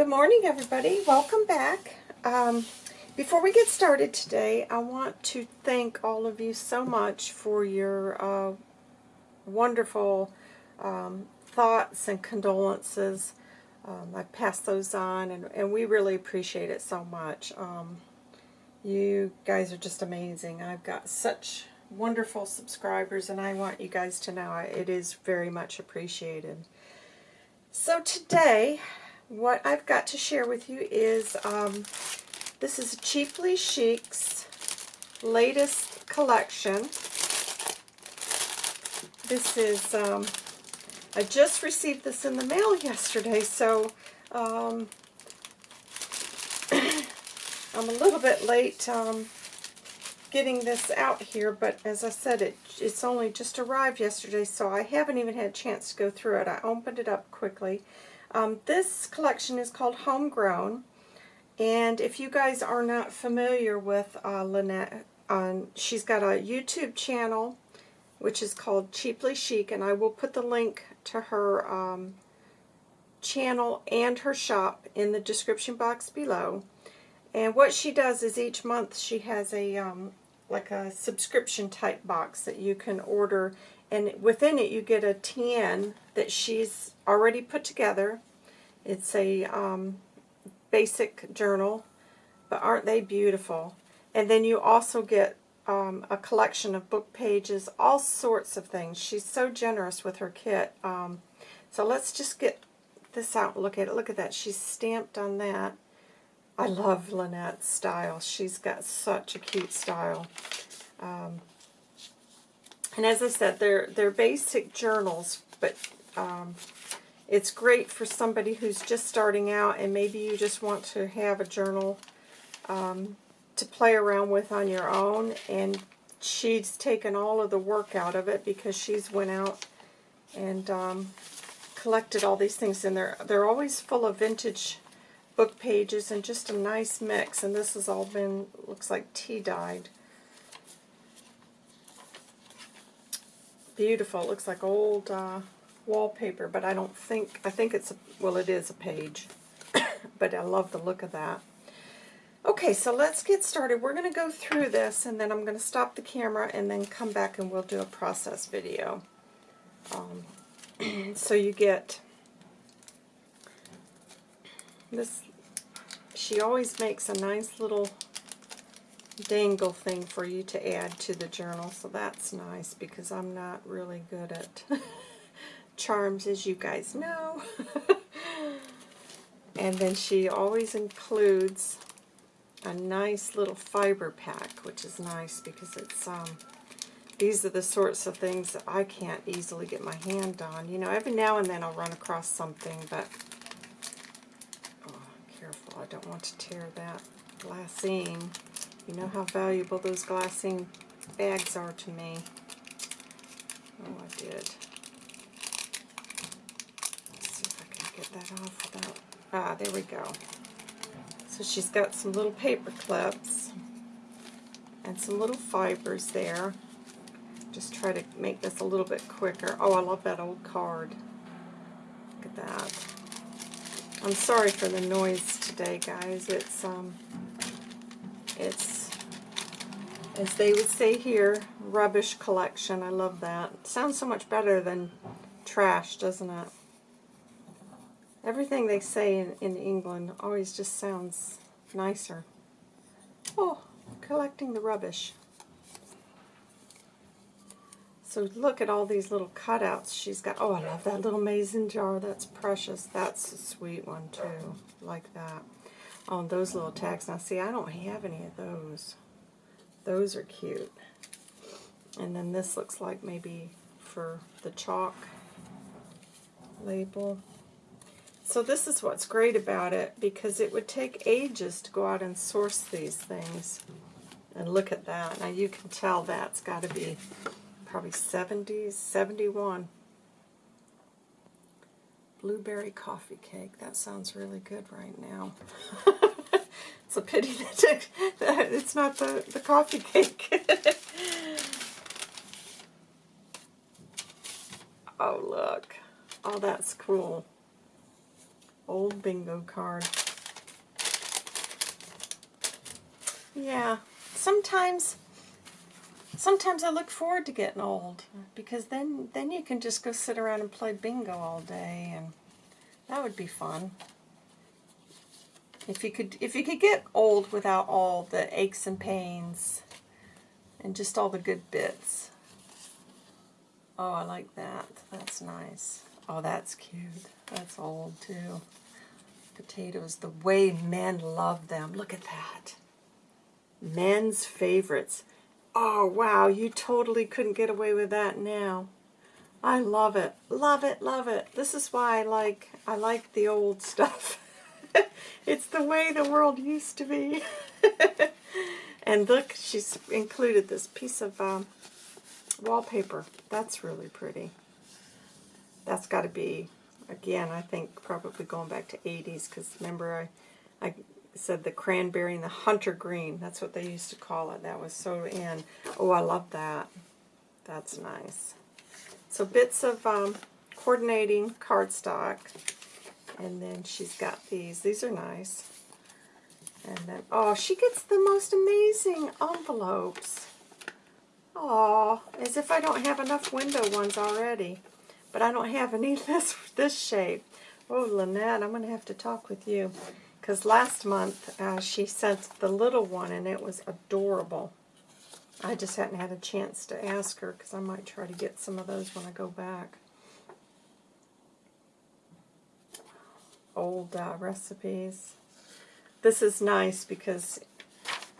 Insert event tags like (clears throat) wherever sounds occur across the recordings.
Good morning, everybody. Welcome back. Um, before we get started today, I want to thank all of you so much for your uh, wonderful um, thoughts and condolences. Um, I passed those on, and, and, we really appreciate it so much. Um, you guys are just amazing. I've got such wonderful subscribers, and I want you guys to know it is very much appreciated. So today, what I've got to share with you is, um, this is Cheaply Chic's latest collection. This is, um, I just received this in the mail yesterday, so um, (clears throat) I'm a little bit late um, getting this out here, but as I said, it, it's only just arrived yesterday, so I haven't even had a chance to go through it. I opened it up quickly. Um, this collection is called Homegrown, and if you guys are not familiar with uh, Lynette, um, she's got a YouTube channel which is called Cheaply Chic, and I will put the link to her um, channel and her shop in the description box below. And what she does is each month she has a um, like a subscription type box that you can order and within it you get a TN that she's already put together. It's a um, basic journal, but aren't they beautiful? And then you also get um, a collection of book pages, all sorts of things. She's so generous with her kit. Um, so let's just get this out look at it. Look at that. She's stamped on that. I love Lynette's style. She's got such a cute style. Um, and as I said, they're, they're basic journals, but um, it's great for somebody who's just starting out and maybe you just want to have a journal um, to play around with on your own. And she's taken all of the work out of it because she's went out and um, collected all these things. And they're, they're always full of vintage book pages and just a nice mix. And this has all been, looks like tea dyed. Beautiful. It looks like old uh, wallpaper, but I don't think, I think it's, a, well, it is a page. (coughs) but I love the look of that. Okay, so let's get started. We're going to go through this, and then I'm going to stop the camera and then come back and we'll do a process video. Um, (clears throat) so you get this, she always makes a nice little dangle thing for you to add to the journal, so that's nice because I'm not really good at (laughs) charms, as you guys know. (laughs) and then she always includes a nice little fiber pack, which is nice because it's um, these are the sorts of things that I can't easily get my hand on. You know, every now and then I'll run across something, but oh, careful, I don't want to tear that glassine. You know how valuable those glassine bags are to me. Oh, I did. Let's see if I can get that off without... Ah, there we go. So she's got some little paper clips and some little fibers there. Just try to make this a little bit quicker. Oh, I love that old card. Look at that. I'm sorry for the noise today, guys. It's um, it's, as they would say here, rubbish collection. I love that. Sounds so much better than trash, doesn't it? Everything they say in, in England always just sounds nicer. Oh, collecting the rubbish. So look at all these little cutouts she's got. Oh, I love that little mason jar. That's precious. That's a sweet one, too. Like that oh, on those little tags. Now see, I don't have any of those. Those are cute. And then this looks like maybe for the chalk label. So this is what's great about it because it would take ages to go out and source these things. And look at that. Now you can tell that's got to be probably 70s, 71. Blueberry coffee cake. That sounds really good right now. (laughs) it's a pity (laughs) that it's not the, the coffee cake. (laughs) oh, look. Oh, that's cool. old bingo card. Yeah, sometimes sometimes I look forward to getting old because then then you can just go sit around and play bingo all day and that would be fun. If you could if you could get old without all the aches and pains and just all the good bits. Oh, I like that. That's nice. Oh, that's cute. That's old too. Potatoes, the way men love them. Look at that. Men's favorites. Oh, wow, you totally couldn't get away with that now. I love it. Love it, love it. This is why I like I like the old stuff. (laughs) (laughs) it's the way the world used to be. (laughs) and look, she's included this piece of um, wallpaper. That's really pretty. That's got to be, again, I think probably going back to 80s because remember I, I said the cranberry and the hunter green. That's what they used to call it. That was so in. Oh, I love that. That's nice. So bits of um, coordinating cardstock. And then she's got these. These are nice. And then, oh, she gets the most amazing envelopes. Oh, as if I don't have enough window ones already. But I don't have any this, (laughs) this shape. Oh, Lynette, I'm going to have to talk with you. Because last month uh, she sent the little one and it was adorable. I just hadn't had a chance to ask her because I might try to get some of those when I go back. Old uh, recipes. This is nice because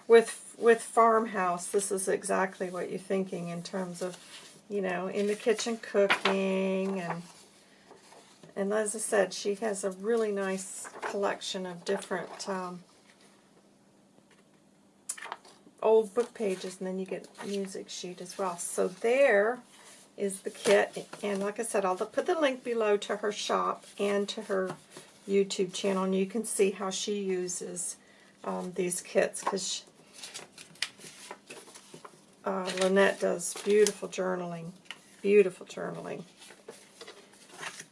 with with farmhouse, this is exactly what you're thinking in terms of, you know, in the kitchen cooking and and as I said, she has a really nice collection of different um, old book pages, and then you get music sheet as well. So there is the kit, and like I said, I'll put the link below to her shop and to her YouTube channel, and you can see how she uses um, these kits, because uh, Lynette does beautiful journaling, beautiful journaling.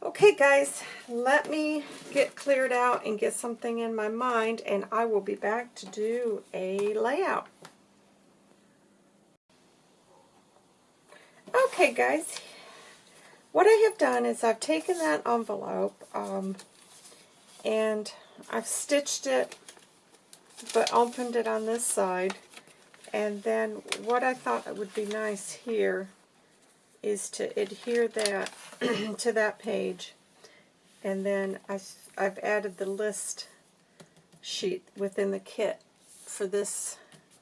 Okay, guys, let me get cleared out and get something in my mind, and I will be back to do a layout. Okay, guys, what I have done is I've taken that envelope um, and I've stitched it, but opened it on this side, and then what I thought would be nice here is to adhere that (clears throat) to that page. And then I, I've added the list sheet within the kit for this,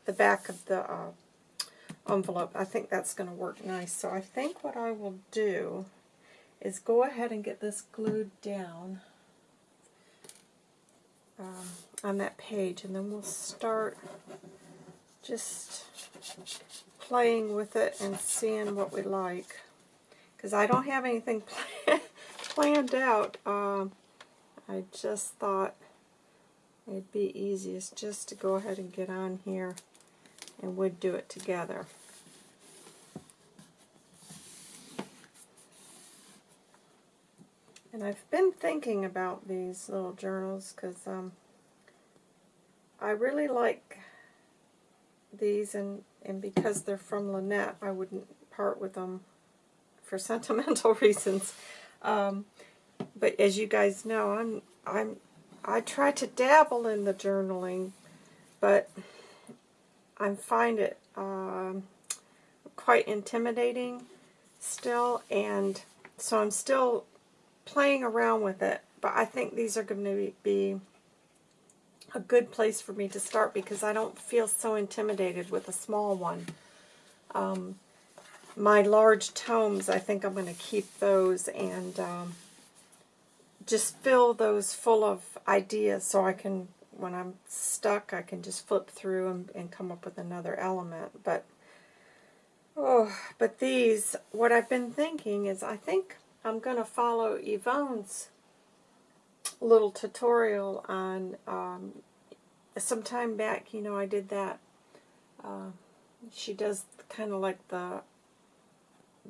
the back of the uh, envelope. I think that's going to work nice. So I think what I will do is go ahead and get this glued down um, on that page. And then we'll start just playing with it and seeing what we like. Because I don't have anything (laughs) planned out. Um, I just thought it'd be easiest just to go ahead and get on here and we'd do it together. And I've been thinking about these little journals because um, I really like these and and because they're from Lynette, I wouldn't part with them for (laughs) sentimental reasons. Um, but as you guys know, I'm I'm I try to dabble in the journaling, but I find it um, quite intimidating still, and so I'm still playing around with it. But I think these are going to be a good place for me to start because I don't feel so intimidated with a small one. Um, my large tomes, I think I'm going to keep those and um, just fill those full of ideas so I can, when I'm stuck, I can just flip through and, and come up with another element. But, oh, but these, what I've been thinking is I think I'm going to follow Yvonne's little tutorial on um, some time back, you know, I did that. Uh, she does kind of like the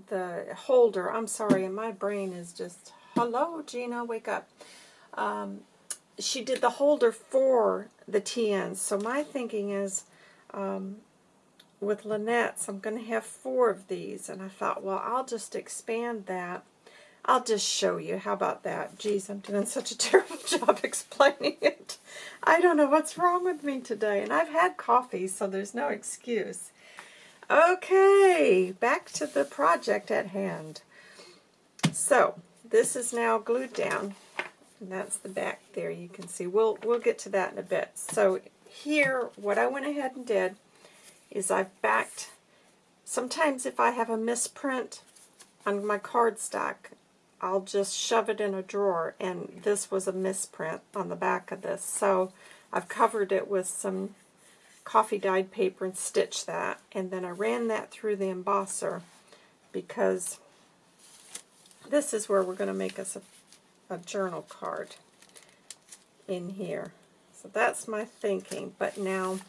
the holder. I'm sorry, my brain is just, hello, Gina, wake up. Um, she did the holder for the TNs. So my thinking is, um, with Lynette's, I'm going to have four of these. And I thought, well, I'll just expand that. I'll just show you. How about that? Geez, I'm doing such a (laughs) terrible job explaining it. I don't know what's wrong with me today. And I've had coffee, so there's no excuse. Okay, back to the project at hand. So, this is now glued down. And that's the back there you can see. We'll, we'll get to that in a bit. So here, what I went ahead and did is I've backed, sometimes if I have a misprint on my cardstock, I'll just shove it in a drawer, and this was a misprint on the back of this. So I've covered it with some coffee dyed paper and stitched that, and then I ran that through the embosser because this is where we're going to make us a a journal card in here. So that's my thinking. But now,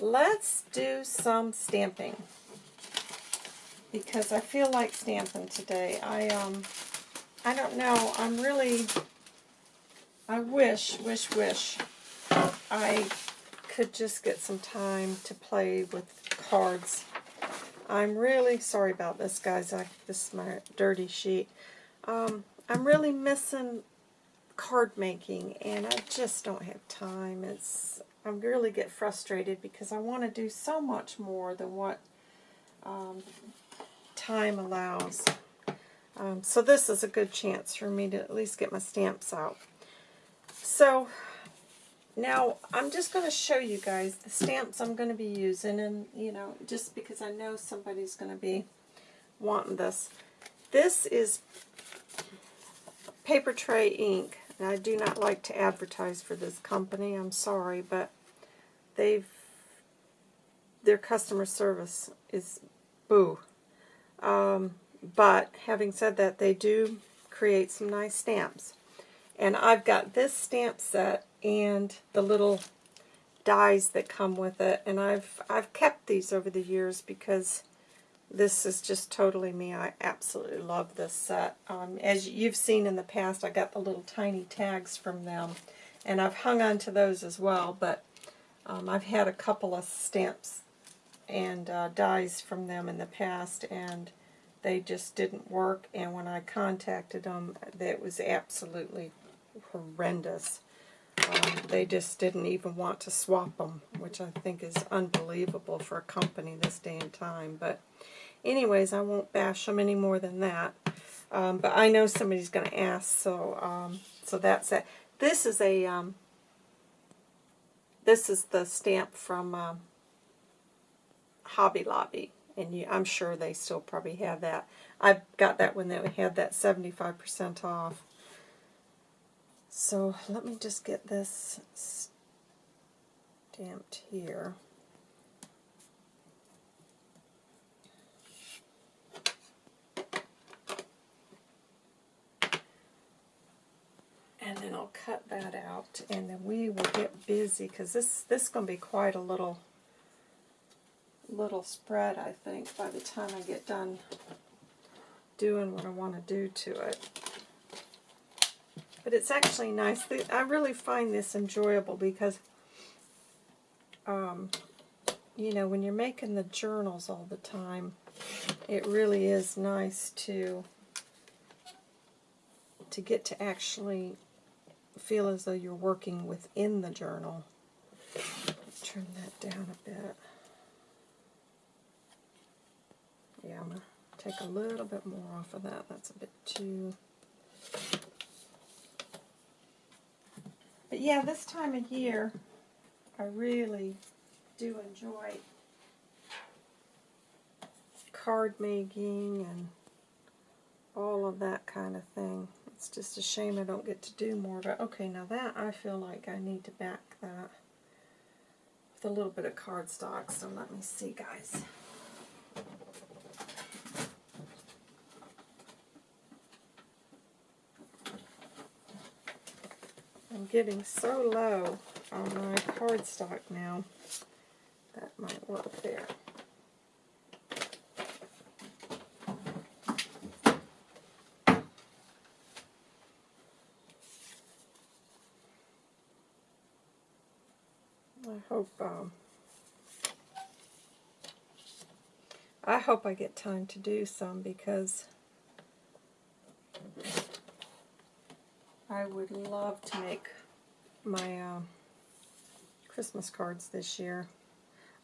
let's do some stamping. Because I feel like stamping today. I, um, I don't know. I'm really, I wish, wish, wish I could just get some time to play with cards. I'm really sorry about this, guys. I, this is my dirty sheet. Um, I'm really missing card making, and I just don't have time. It's I really get frustrated because I want to do so much more than what um, time allows. Um, so this is a good chance for me to at least get my stamps out. So now I'm just going to show you guys the stamps I'm going to be using, and you know, just because I know somebody's going to be wanting this. This is Papertrey Ink. I do not like to advertise for this company. I'm sorry, but they've their customer service is boo. Um, but having said that, they do create some nice stamps. And I've got this stamp set and the little dies that come with it. And I've I've kept these over the years because this is just totally me. I absolutely love this set. Um, as you've seen in the past, I got the little tiny tags from them, and I've hung on to those as well, but um, I've had a couple of stamps and uh, dies from them in the past, and they just didn't work, and when I contacted them, that was absolutely horrendous. Um, they just didn't even want to swap them, which I think is unbelievable for a company this day and time. But anyways, I won't bash them any more than that. Um, but I know somebody's going to ask, so um, so that's it. This is a um, this is the stamp from um, Hobby Lobby, and you, I'm sure they still probably have that. I got that when they had that 75% off. So let me just get this stamped here. and then I'll cut that out and then we will get busy because this this is going to be quite a little little spread I think by the time I get done doing what I want to do to it but it's actually nice I really find this enjoyable because um, you know when you're making the journals all the time it really is nice to to get to actually feel as though you're working within the journal. Turn that down a bit. Yeah, I'm going to take a little bit more off of that. That's a bit too... But yeah, this time of year, I really do enjoy card making and all of that kind of thing. It's just a shame I don't get to do more. But okay, now that I feel like I need to back that with a little bit of cardstock. So let me see, guys. I'm getting so low on my cardstock now. That might work there. I hope um, I hope I get time to do some because I would love to make my um, Christmas cards this year.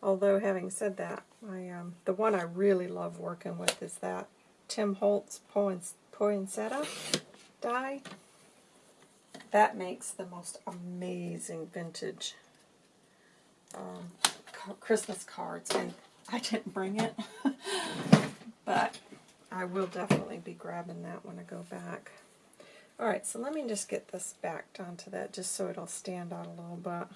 Although, having said that, my um, the one I really love working with is that Tim Holtz Poinsettia die. That makes the most amazing vintage um, Christmas cards. And I didn't bring it, (laughs) but I will definitely be grabbing that when I go back. Alright, so let me just get this backed onto that just so it'll stand out a little bit.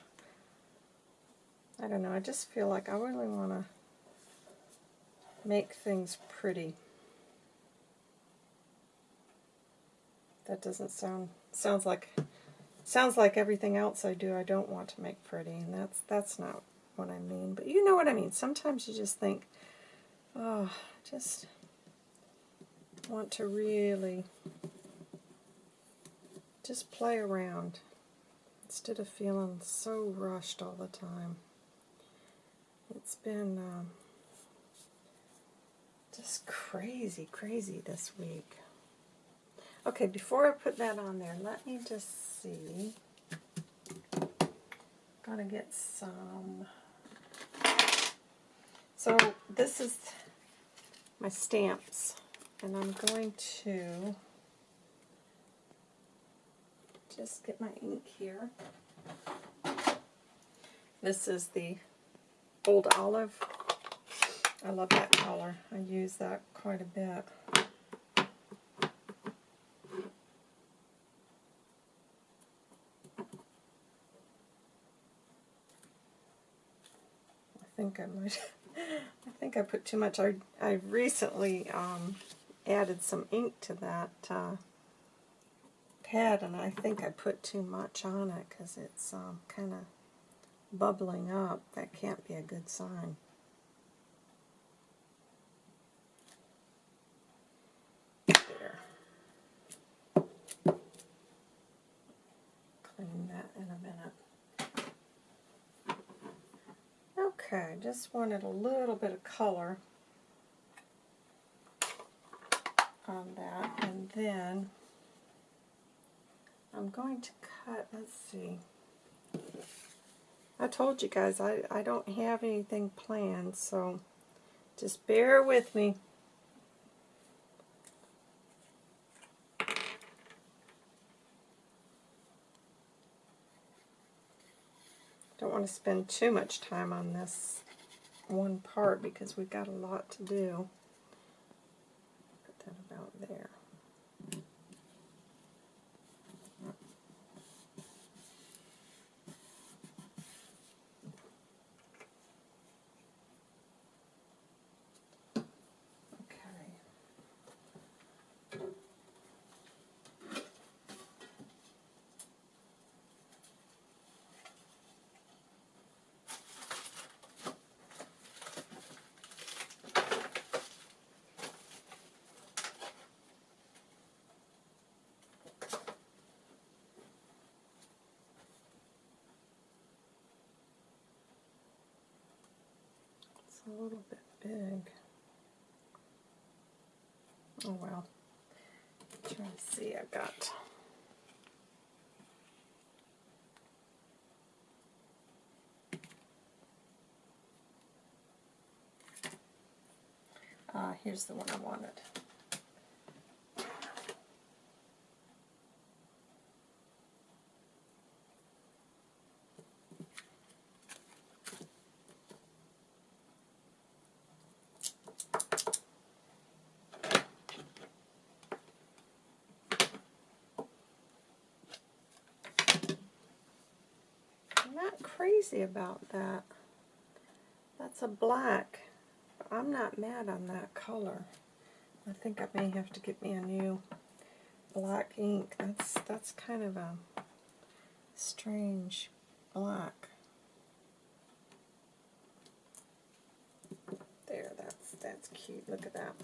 I don't know, I just feel like I really want to make things pretty. That doesn't sound, sounds like, sounds like everything else I do I don't want to make pretty, and that's, that's not what I mean. But you know what I mean. Sometimes you just think, oh, just want to really just play around instead of feeling so rushed all the time. It's been um, just crazy, crazy this week. Okay, before I put that on there, let me just see. Gotta get some so this is my stamps, and I'm going to just get my ink here. This is the Old Olive. I love that color. I use that quite a bit. I think I might (laughs) I think I put too much. I, I recently um, added some ink to that uh, pad, and I think I put too much on it because it's um, kind of bubbling up. That can't be a good sign. There. Clean that in a minute. Okay, just wanted a little bit of color on that. And then I'm going to cut, let's see. I told you guys I, I don't have anything planned, so just bear with me. Don't want to spend too much time on this one part because we've got a lot to do. Put that about there. a little bit big. Oh well. Try to see, I've got uh, here's the one I wanted. About that. That's a black. I'm not mad on that color. I think I may have to get me a new black ink. That's that's kind of a strange black. There, that's that's cute. Look at that.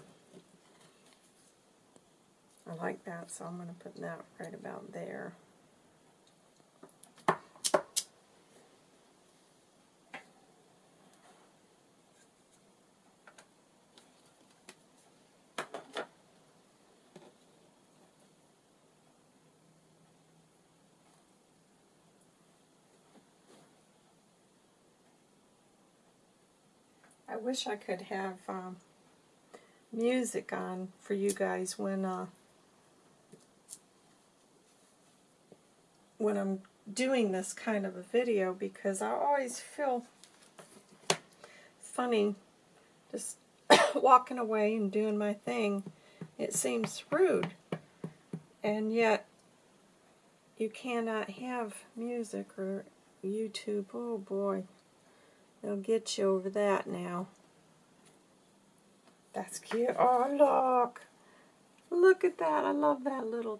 I like that, so I'm going to put that right about there. Wish I could have um, music on for you guys when uh, when I'm doing this kind of a video because I always feel funny just (coughs) walking away and doing my thing. It seems rude. And yet, you cannot have music or YouTube. Oh boy, they'll get you over that now. That's cute. Oh, look. Look at that. I love that little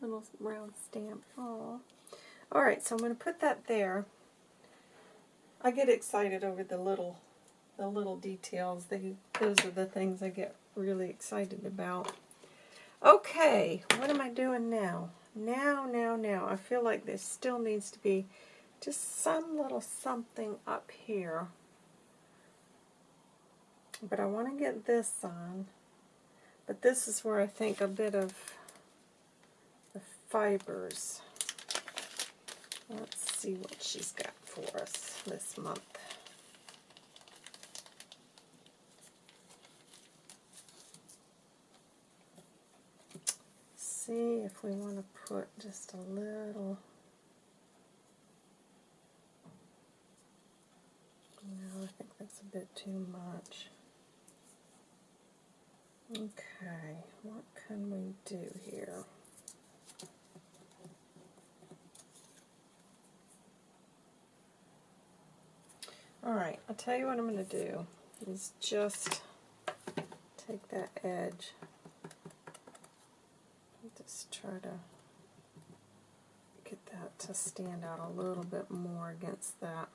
little round stamp. Oh. Alright, so I'm going to put that there. I get excited over the little the little details. They, those are the things I get really excited about. Okay, what am I doing now? Now, now, now. I feel like this still needs to be just some little something up here. But I want to get this on. But this is where I think a bit of the fibers. Let's see what she's got for us this month. see if we want to put just a little no, I think that's a bit too much. Okay, what can we do here? Alright, I'll tell you what I'm going to do is just take that edge just try to get that to stand out a little bit more against that.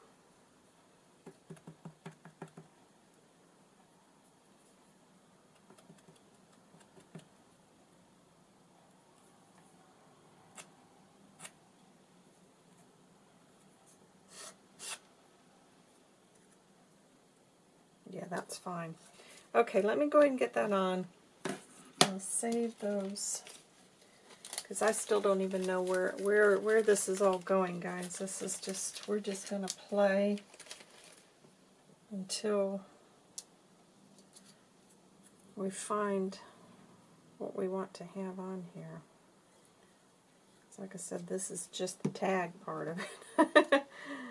That's fine. Okay, let me go ahead and get that on. I'll save those because I still don't even know where, where, where this is all going, guys. This is just, we're just going to play until we find what we want to have on here. Like I said, this is just the tag part of it. (laughs)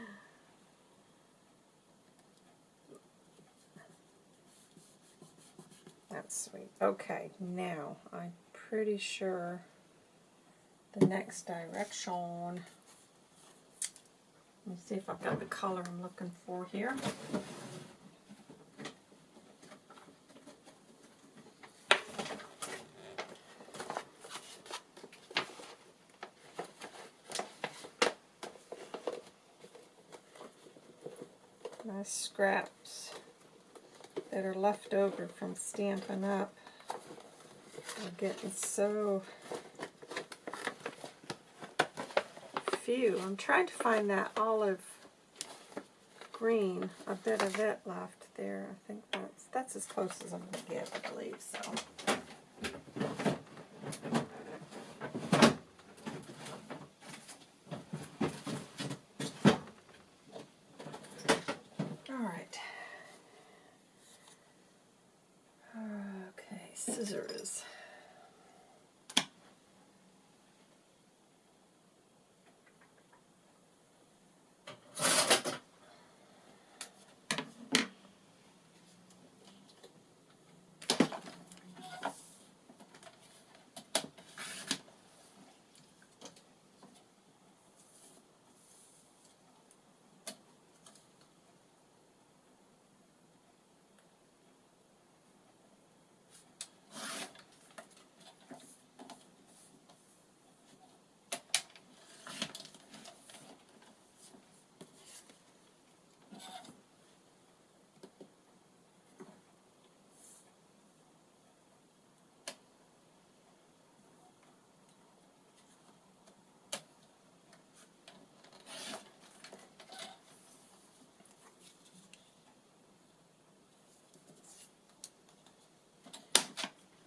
Sweet. Okay, now I'm pretty sure the next direction. Let me see if I've got the color I'm looking for here. My scraps that are left over from Stampin' Up. are getting so few. I'm trying to find that olive green, a bit of it left there. I think that's that's as close as I'm going to get, I believe so. All right. Okay, scissors.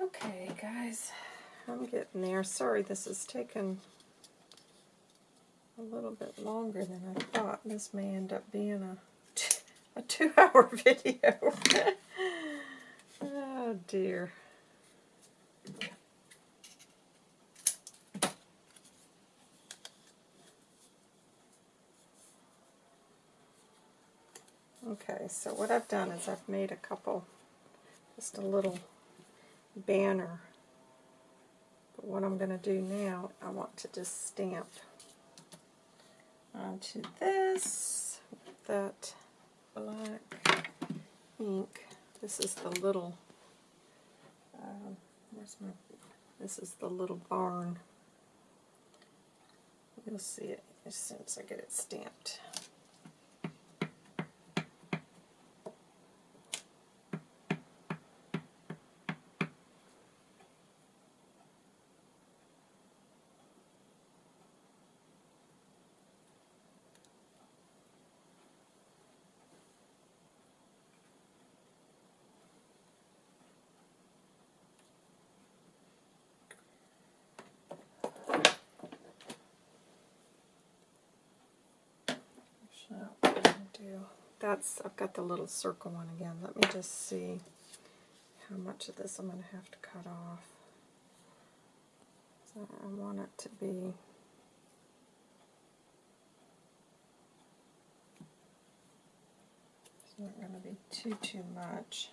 Okay, guys, I'm getting there. Sorry this is taking a little bit longer than I thought. This may end up being a, a two-hour (laughs) video. oh dear. Okay, so what I've done is I've made a couple, just a little banner. What I'm going to do now, I want to just stamp onto this with that black ink. This is the little, um, where's my, this is the little barn. You'll see it as soon as I get it stamped. So what I'm gonna do, that's, I've got the little circle one again. Let me just see how much of this I'm going to have to cut off. So I want it to be It's not going to be too, too much.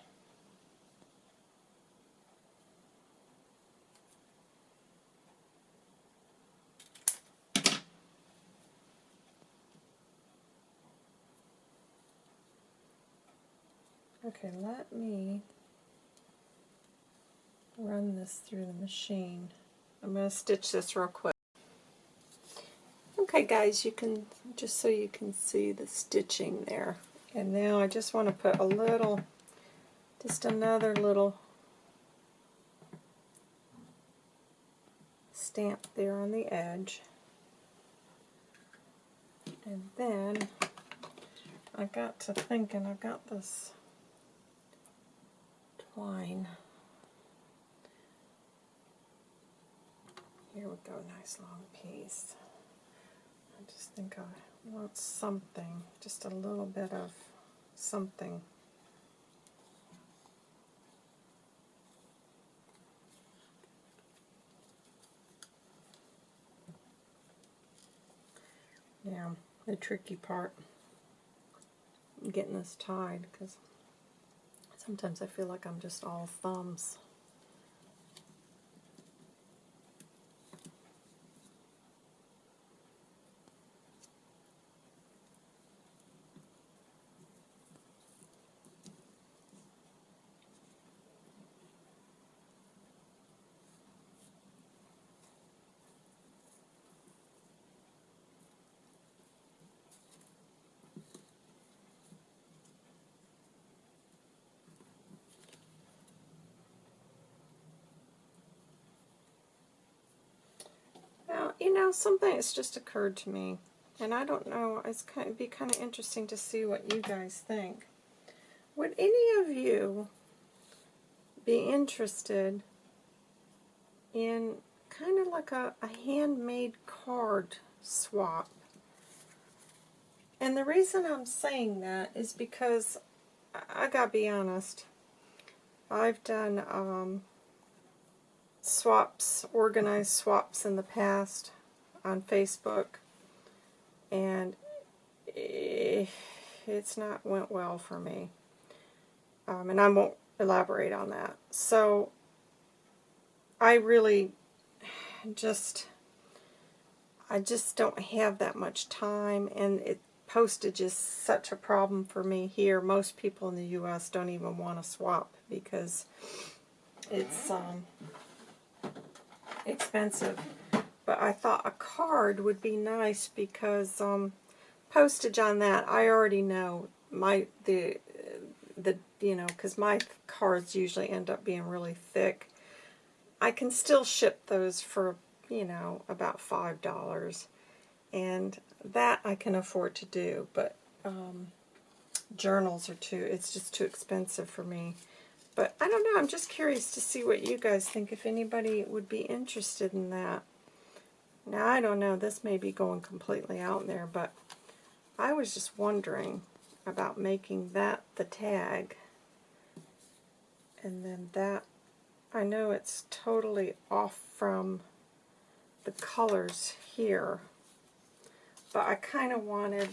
Okay, let me run this through the machine. I'm going to stitch this real quick. Okay guys, you can, just so you can see the stitching there. And now I just want to put a little, just another little stamp there on the edge. And then I got to thinking, I've got this twine. Here we go, nice long piece. I just think I want something, just a little bit of something. Now, the tricky part, getting this tied, because sometimes I feel like I'm just all thumbs. Now, you something has just occurred to me, and I don't know, it's kind of, be kind of interesting to see what you guys think. Would any of you be interested in kind of like a, a handmade card swap? And the reason I'm saying that is because, I, I gotta be honest, I've done um, swaps, organized swaps in the past on Facebook, and it's not went well for me. Um, and I won't elaborate on that. So I really just I just don't have that much time, and it postage is such a problem for me here. Most people in the U.S. don't even want to swap because it's um, expensive. But I thought a card would be nice because um, postage on that, I already know my the the you know because my cards usually end up being really thick. I can still ship those for you know about five dollars, and that I can afford to do. But um, journals are too. It's just too expensive for me. But I don't know, I'm just curious to see what you guys think, if anybody would be interested in that. Now, I don't know, this may be going completely out there, but I was just wondering about making that the tag. And then that, I know it's totally off from the colors here, but I kind of wanted,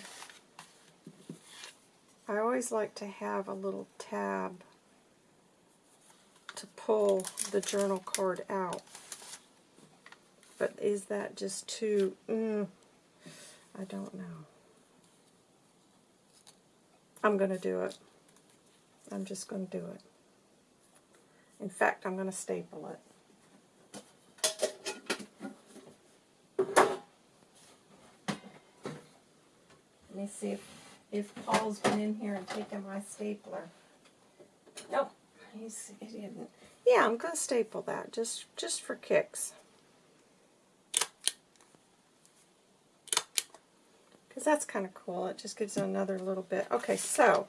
I always like to have a little tab to pull the journal card out. But is that just too, mm, I don't know. I'm going to do it. I'm just going to do it. In fact, I'm going to staple it. Let me see if, if Paul's been in here and taken my stapler. Nope, he's, he didn't. Yeah, I'm going to staple that just, just for kicks. That's kind of cool. It just gives it another little bit. Okay, so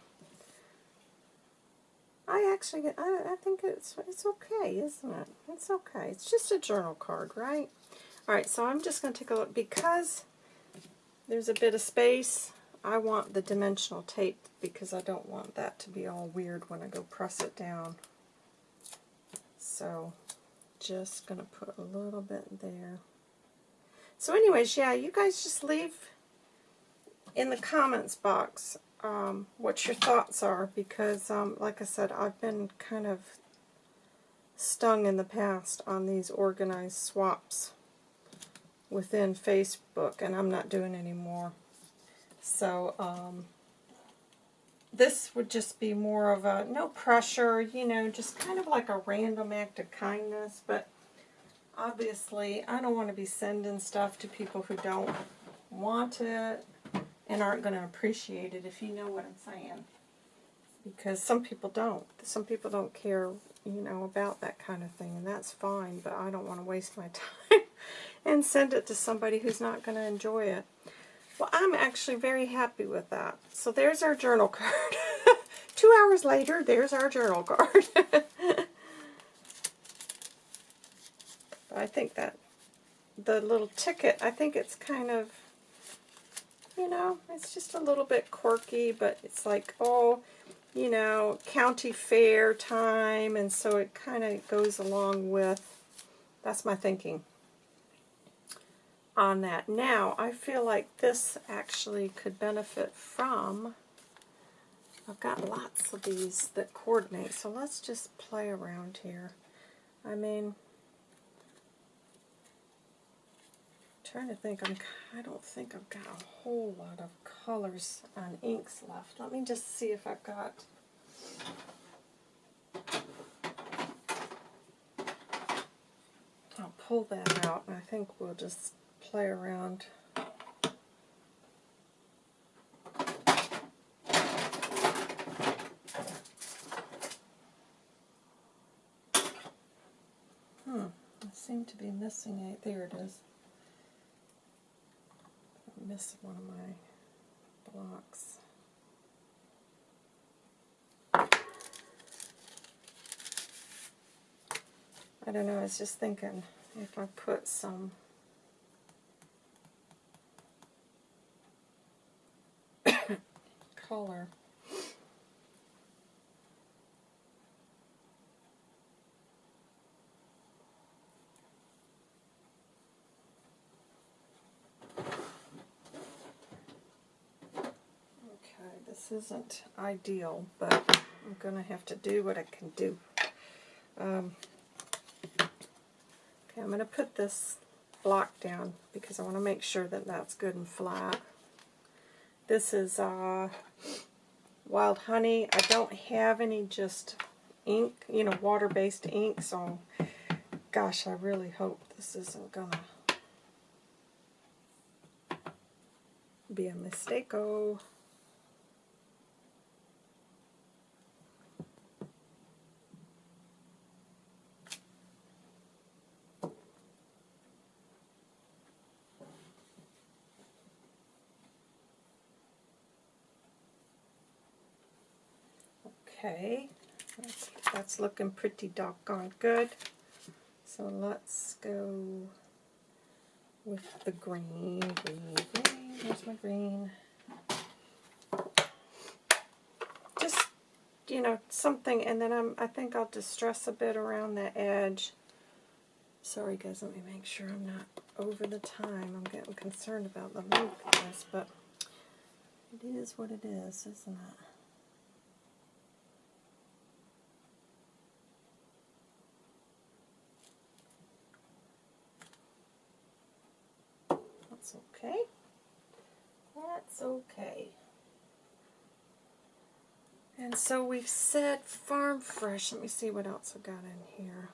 I actually, I, I think it's it's okay, isn't it? It's okay. It's just a journal card, right? All right, so I'm just going to take a look. Because there's a bit of space, I want the dimensional tape because I don't want that to be all weird when I go press it down. So just going to put a little bit there. So anyways, yeah, you guys just leave in the comments box um, what your thoughts are because, um, like I said, I've been kind of stung in the past on these organized swaps within Facebook, and I'm not doing any more. So, um, this would just be more of a, no pressure, you know, just kind of like a random act of kindness, but obviously I don't want to be sending stuff to people who don't want it and aren't going to appreciate it if you know what I'm saying. Because some people don't. Some people don't care, you know, about that kind of thing, and that's fine, but I don't want to waste my (laughs) time and send it to somebody who's not going to enjoy it. Well, I'm actually very happy with that. So there's our journal (laughs) card. Two hours later, there's our journal card. (laughs) I think that the little ticket, I think it's kind of you know, it's just a little bit quirky, but it's like, oh, you know, county fair time, and so it kind of goes along with, that's my thinking on that. Now, I feel like this actually could benefit from, I've got lots of these that coordinate, so let's just play around here. I mean, trying to think. I'm, I don't think I've got a whole lot of colors on inks left. Let me just see if I've got... I'll pull that out, and I think we'll just play around. Hmm, I seem to be missing it. There it is miss one of my blocks. I don't know, I was just thinking if I put some (coughs) color This isn't ideal, but I'm going to have to do what I can do. Um, okay, I'm going to put this block down because I want to make sure that that's good and flat. This is uh, Wild Honey. I don't have any just ink, you know, water-based ink, so gosh, I really hope this isn't going to be a mistake. -o. Okay, that's, that's looking pretty doggone good. So let's go with the green, green, green. Where's my green? Just, you know, something, and then I'm, I think I'll distress a bit around the edge. Sorry guys, let me make sure I'm not over the time. I'm getting concerned about the length of this, but it is what it is, isn't it? That's okay. That's okay. And so we've said farm fresh. Let me see what else I got in here.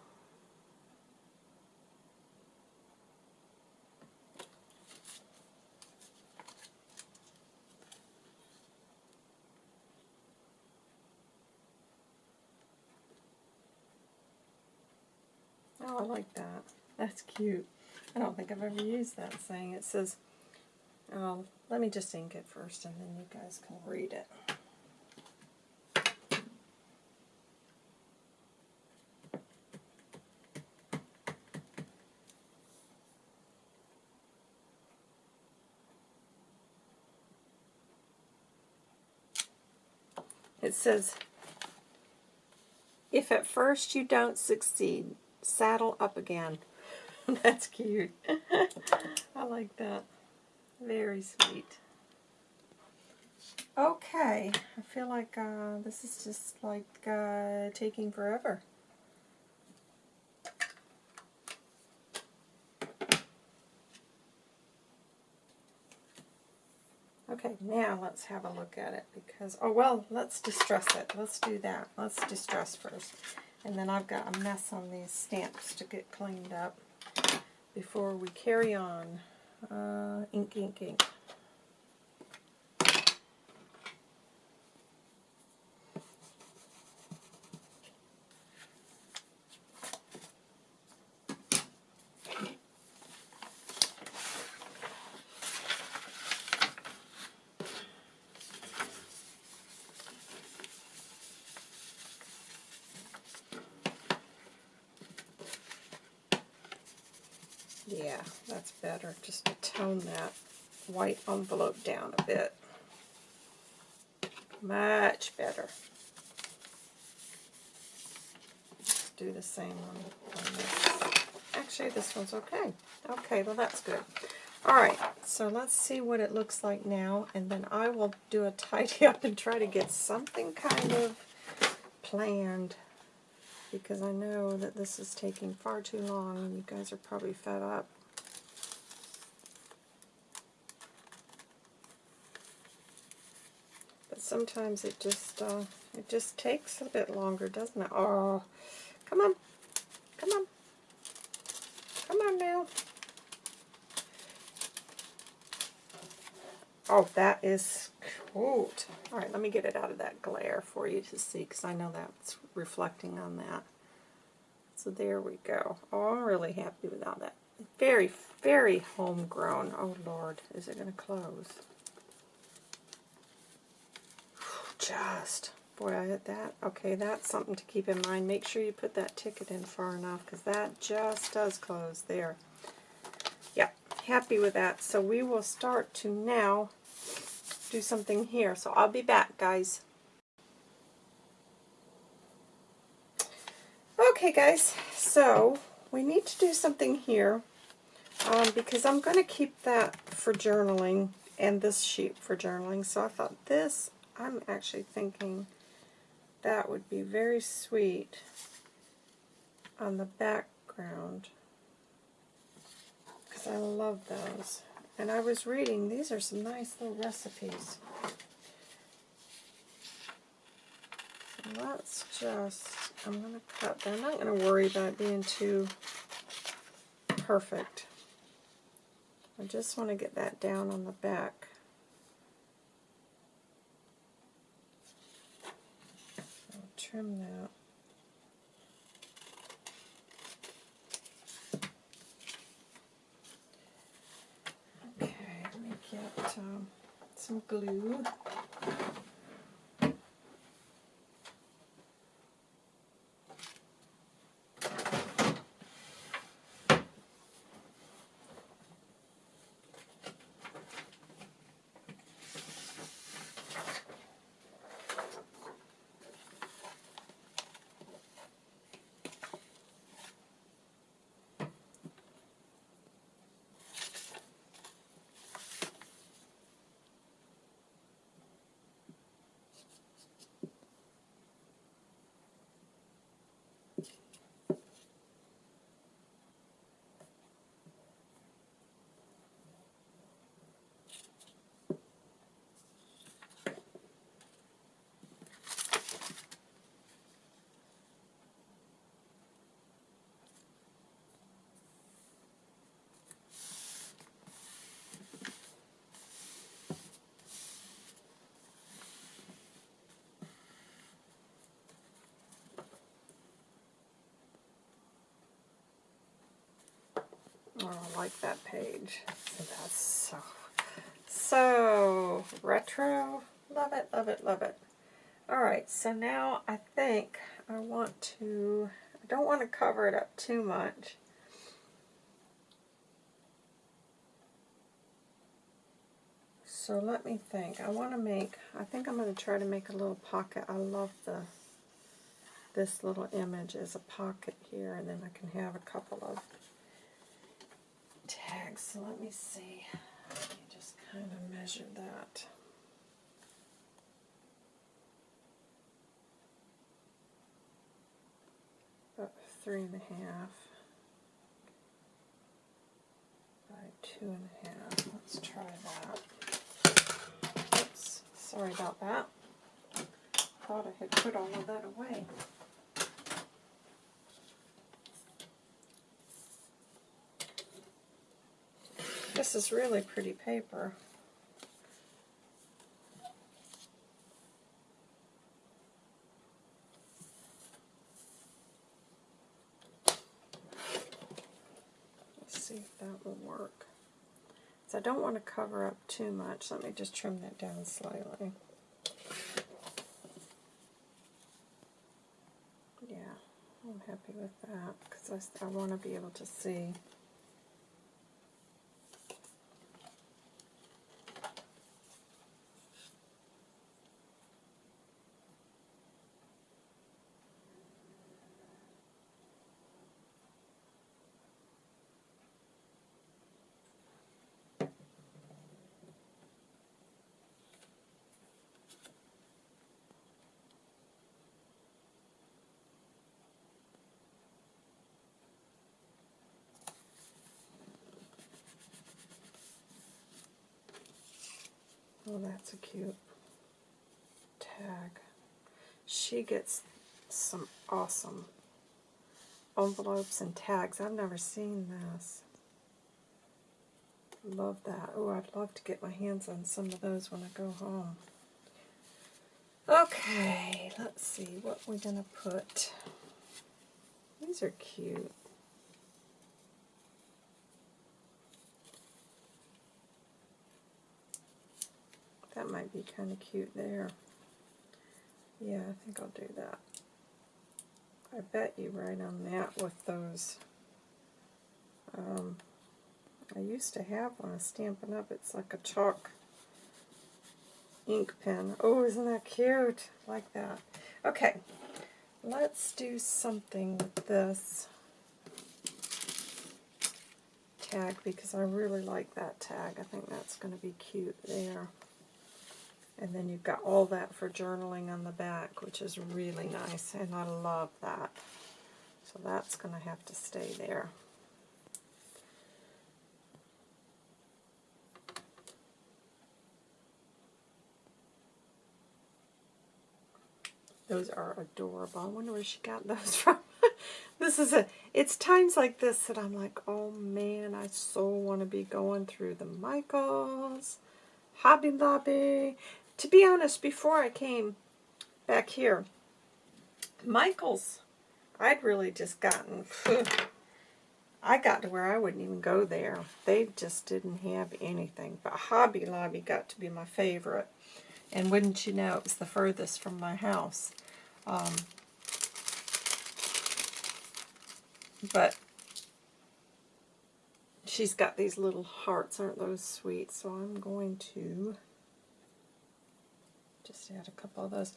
Oh, I like that. That's cute. I don't think I've ever used that saying. It says, um, let me just ink it first and then you guys can read it. It says, if at first you don't succeed, saddle up again. (laughs) That's cute. (laughs) I like that. Very sweet. Okay, I feel like uh, this is just like uh, taking forever. Okay, now let's have a look at it because, oh well, let's distress it. Let's do that. Let's distress first. And then I've got a mess on these stamps to get cleaned up before we carry on. Uh, ink, ink, ink. Yeah, that's better, just to tone that white envelope down a bit. Much better. do the same one on this. Actually, this one's okay. Okay, well that's good. Alright, so let's see what it looks like now, and then I will do a (laughs) tidy up and try to get something kind of planned because I know that this is taking far too long and you guys are probably fed up. But sometimes it just uh, it just takes a bit longer, doesn't it? Oh, come on, come on, come on now. Oh, that is cute. All right, let me get it out of that glare for you to see, because I know that's reflecting on that. So there we go. Oh, I'm really happy with all that. Very, very homegrown. Oh, Lord, is it going to close? Just. Boy, I hit that. Okay, that's something to keep in mind. Make sure you put that ticket in far enough, because that just does close there Yep, happy with that. So we will start to now do something here. So I'll be back, guys. Okay, guys, so we need to do something here um, because I'm going to keep that for journaling and this sheet for journaling. So I thought this, I'm actually thinking that would be very sweet on the background. Because I love those. And I was reading, these are some nice little recipes. So let's just, I'm going to cut, I'm not going to worry about being too perfect. I just want to get that down on the back. I'll trim that. um, some glue. Oh, I like that page. That's so, so retro. Love it, love it, love it. Alright, so now I think I want to, I don't want to cover it up too much. So let me think. I want to make, I think I'm going to try to make a little pocket. I love the this little image as a pocket here, and then I can have a couple of tags. So let me see. Let me just kind of measure that. About three and a half by two and a half. Let's try that. Oops, sorry about that. Thought I had put all of that away. This is really pretty paper. Let's see if that will work. So I don't want to cover up too much. Let me just trim that down slightly. Yeah, I'm happy with that because I, I want to be able to see. Oh, that's a cute tag. She gets some awesome envelopes and tags. I've never seen this. Love that. Oh, I'd love to get my hands on some of those when I go home. Okay, let's see what we're going to put. These are cute. That might be kind of cute there. Yeah, I think I'll do that. I bet you right on that with those. Um, I used to have one, Stampin' Up. It's like a chalk ink pen. Oh, isn't that cute? like that. Okay, let's do something with this tag because I really like that tag. I think that's going to be cute there. And then you've got all that for journaling on the back, which is really nice, and I love that. So that's going to have to stay there. Those are adorable. I wonder where she got (laughs) those from. this is a, it's times like this that I'm like, oh man, I so want to be going through the Michaels, Hobby Lobby, to be honest, before I came back here, Michael's, I'd really just gotten, (laughs) I got to where I wouldn't even go there. They just didn't have anything. But Hobby Lobby got to be my favorite. And wouldn't you know, it was the furthest from my house. Um, but she's got these little hearts. Aren't those sweet? So I'm going to just add a couple of those.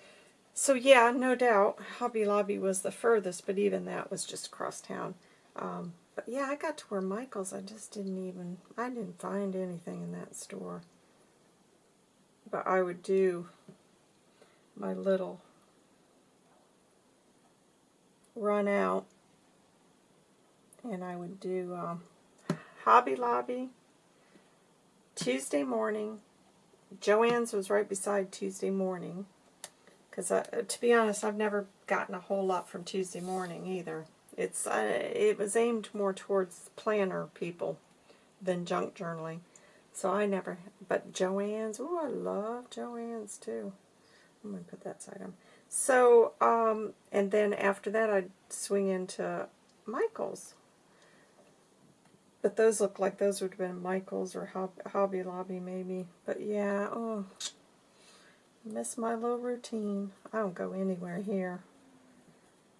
So yeah, no doubt, Hobby Lobby was the furthest, but even that was just across town. Um, but yeah, I got to where Michael's, I just didn't even, I didn't find anything in that store. But I would do my little run out, and I would do um, Hobby Lobby, Tuesday morning, Joann's was right beside Tuesday morning. Because to be honest, I've never gotten a whole lot from Tuesday morning either. It's uh, It was aimed more towards planner people than junk journaling. So I never, but Joann's, oh, I love Joann's too. I'm going to put that side on. So, um, and then after that I'd swing into Michael's. But those look like those would have been Michael's or Hobby Lobby maybe. But yeah, oh, miss my little routine. I don't go anywhere here.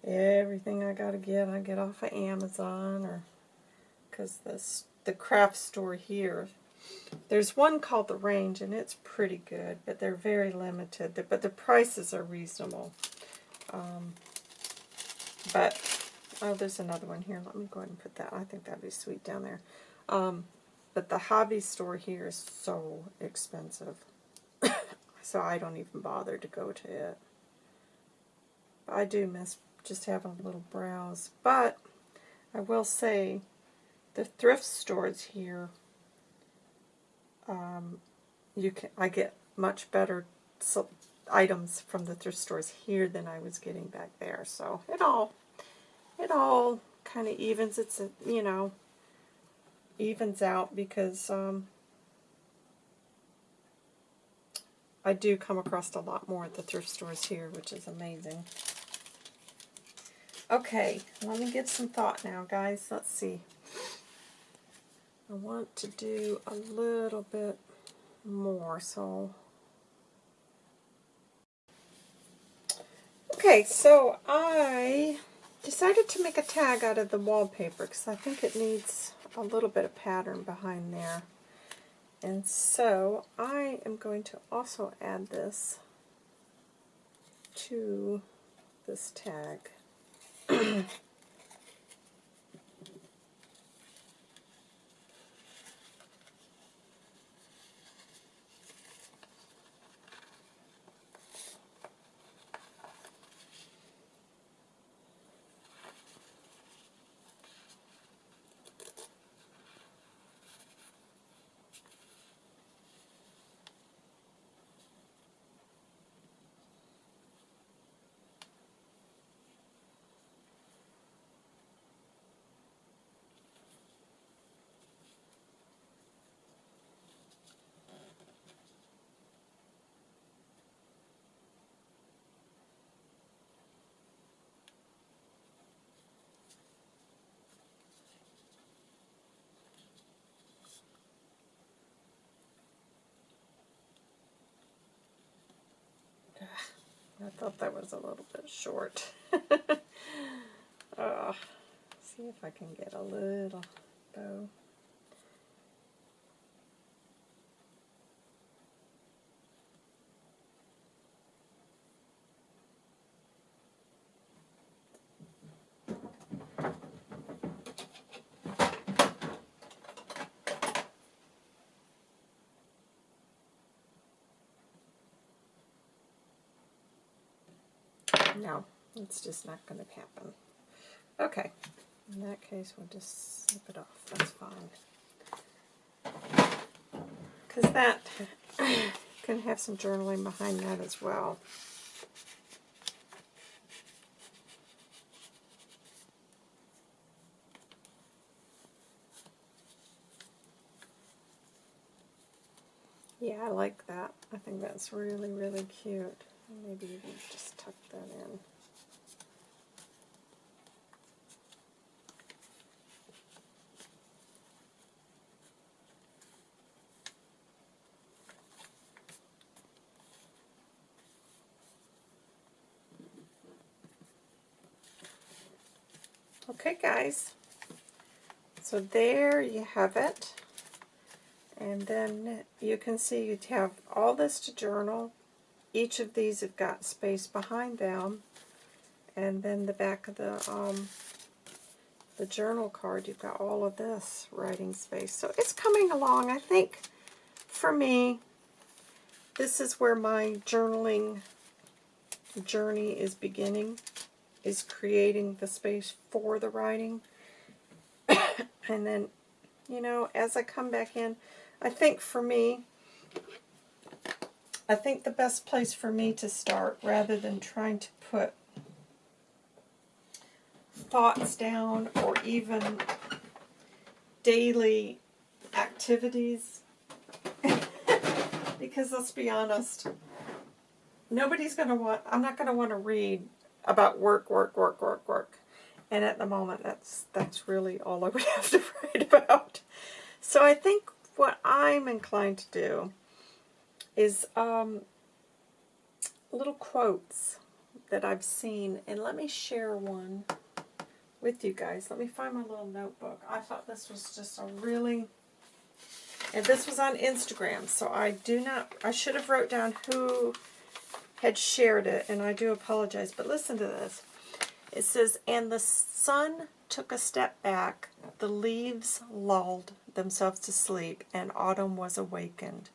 Everything I gotta get, I get off of Amazon or because the craft store here. There's one called The Range, and it's pretty good, but they're very limited. But the prices are reasonable. Um, but, oh, there's another one here. Let me go ahead and put that. I think that'd be sweet down there. Um, but the hobby store here is so expensive. (coughs) so I don't even bother to go to it. I do miss just having a little browse. But I will say the thrift stores here, um, you can I get much better items from the thrift stores here than I was getting back there. So it all it all kind of evens it's you know evens out because um, I do come across a lot more at the thrift stores here, which is amazing. Okay, let me get some thought now, guys. Let's see. I want to do a little bit more, so... Okay, so I decided to make a tag out of the wallpaper because I think it needs a little bit of pattern behind there. And so I am going to also add this to this tag. (clears throat) I thought that was a little bit short. (laughs) see if I can get a little bow. No, it's just not going to happen. Okay, in that case we'll just snip it off. That's fine. Because that (coughs) can have some journaling behind that as well. Yeah, I like that. I think that's really, really cute. Maybe even just tuck that in. Okay guys, so there you have it. And then you can see you have all this to journal, each of these have got space behind them. And then the back of the um, the journal card, you've got all of this writing space. So it's coming along. I think for me, this is where my journaling journey is beginning, is creating the space for the writing. (coughs) and then, you know, as I come back in, I think for me, I think the best place for me to start, rather than trying to put thoughts down or even daily activities, (laughs) because let's be honest, nobody's going to want, I'm not going to want to read about work, work, work, work, work. And at the moment, that's that's really all I would (laughs) have to write about. So I think what I'm inclined to do is um, little quotes that I've seen. And let me share one with you guys. Let me find my little notebook. I thought this was just a really... And this was on Instagram, so I do not... I should have wrote down who had shared it, and I do apologize. But listen to this. It says, And the sun took a step back, the leaves lulled themselves to sleep, and autumn was awakened.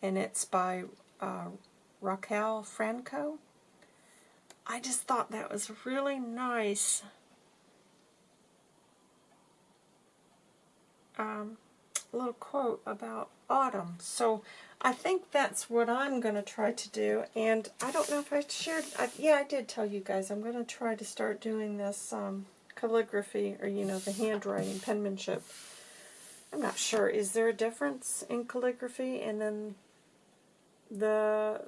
And it's by uh, Raquel Franco. I just thought that was really nice. Um, little quote about autumn. So I think that's what I'm going to try to do. And I don't know if I shared, I, yeah, I did tell you guys I'm going to try to start doing this um, calligraphy or, you know, the handwriting, penmanship. I'm not sure. Is there a difference in calligraphy and then the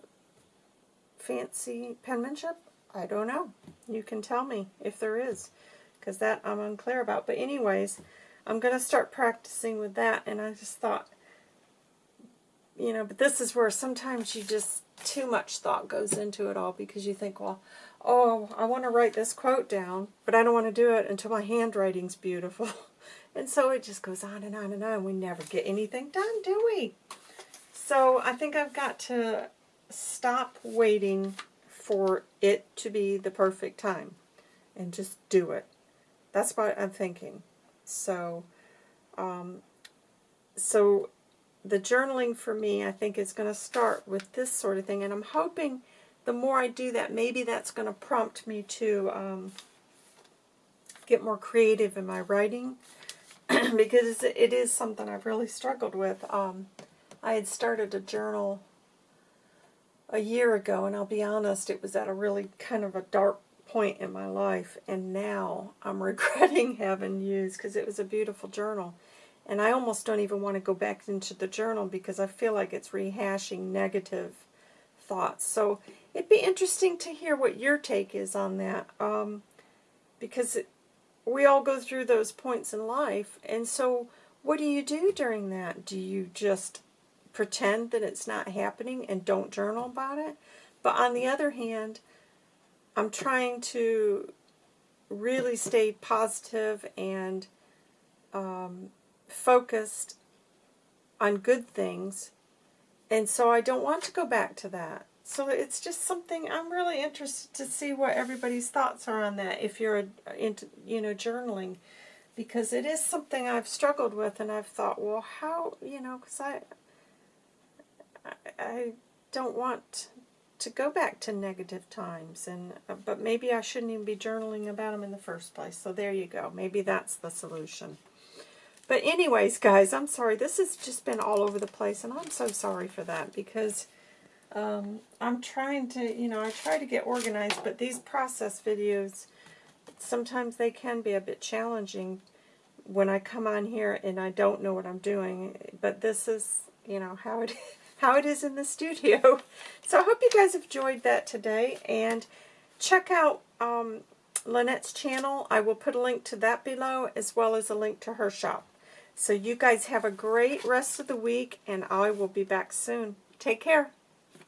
fancy penmanship? I don't know. You can tell me if there is, because that I'm unclear about. But anyways, I'm going to start practicing with that, and I just thought, you know, but this is where sometimes you just, too much thought goes into it all, because you think, well, oh, I want to write this quote down, but I don't want to do it until my handwriting's beautiful. (laughs) and so it just goes on and on and on. We never get anything done, do we? So I think I've got to stop waiting for it to be the perfect time and just do it. That's what I'm thinking. So, um, so the journaling for me, I think, is going to start with this sort of thing. And I'm hoping the more I do that, maybe that's going to prompt me to um, get more creative in my writing. (clears throat) because it is something I've really struggled with. Um, I had started a journal a year ago, and I'll be honest, it was at a really kind of a dark point in my life, and now I'm (laughs) regretting having used, because it was a beautiful journal. And I almost don't even want to go back into the journal because I feel like it's rehashing negative thoughts. So it'd be interesting to hear what your take is on that, um, because it, we all go through those points in life, and so what do you do during that? Do you just pretend that it's not happening and don't journal about it. But on the other hand, I'm trying to really stay positive and um, focused on good things. And so I don't want to go back to that. So it's just something I'm really interested to see what everybody's thoughts are on that if you're into, you know, journaling. Because it is something I've struggled with and I've thought, well, how, you know, because I, I don't want to go back to negative times, and uh, but maybe I shouldn't even be journaling about them in the first place. So there you go. Maybe that's the solution. But anyways, guys, I'm sorry. This has just been all over the place, and I'm so sorry for that because um, I'm trying to, you know, I try to get organized, but these process videos, sometimes they can be a bit challenging when I come on here and I don't know what I'm doing. But this is, you know, how it (laughs) is how it is in the studio. (laughs) So I hope you guys have enjoyed that today. And check out um, Lynette's channel. I will put a link to that below as well as a link to her shop. So you guys have a great rest of the week and I will be back soon. Take care.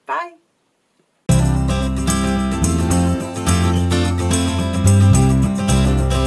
Bye.